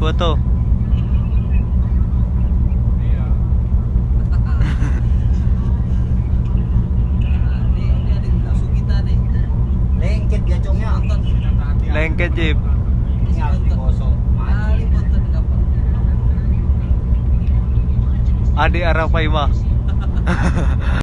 foto. Ada kita. Lengket gacongnya. Lengket jeep. Adik arafaima.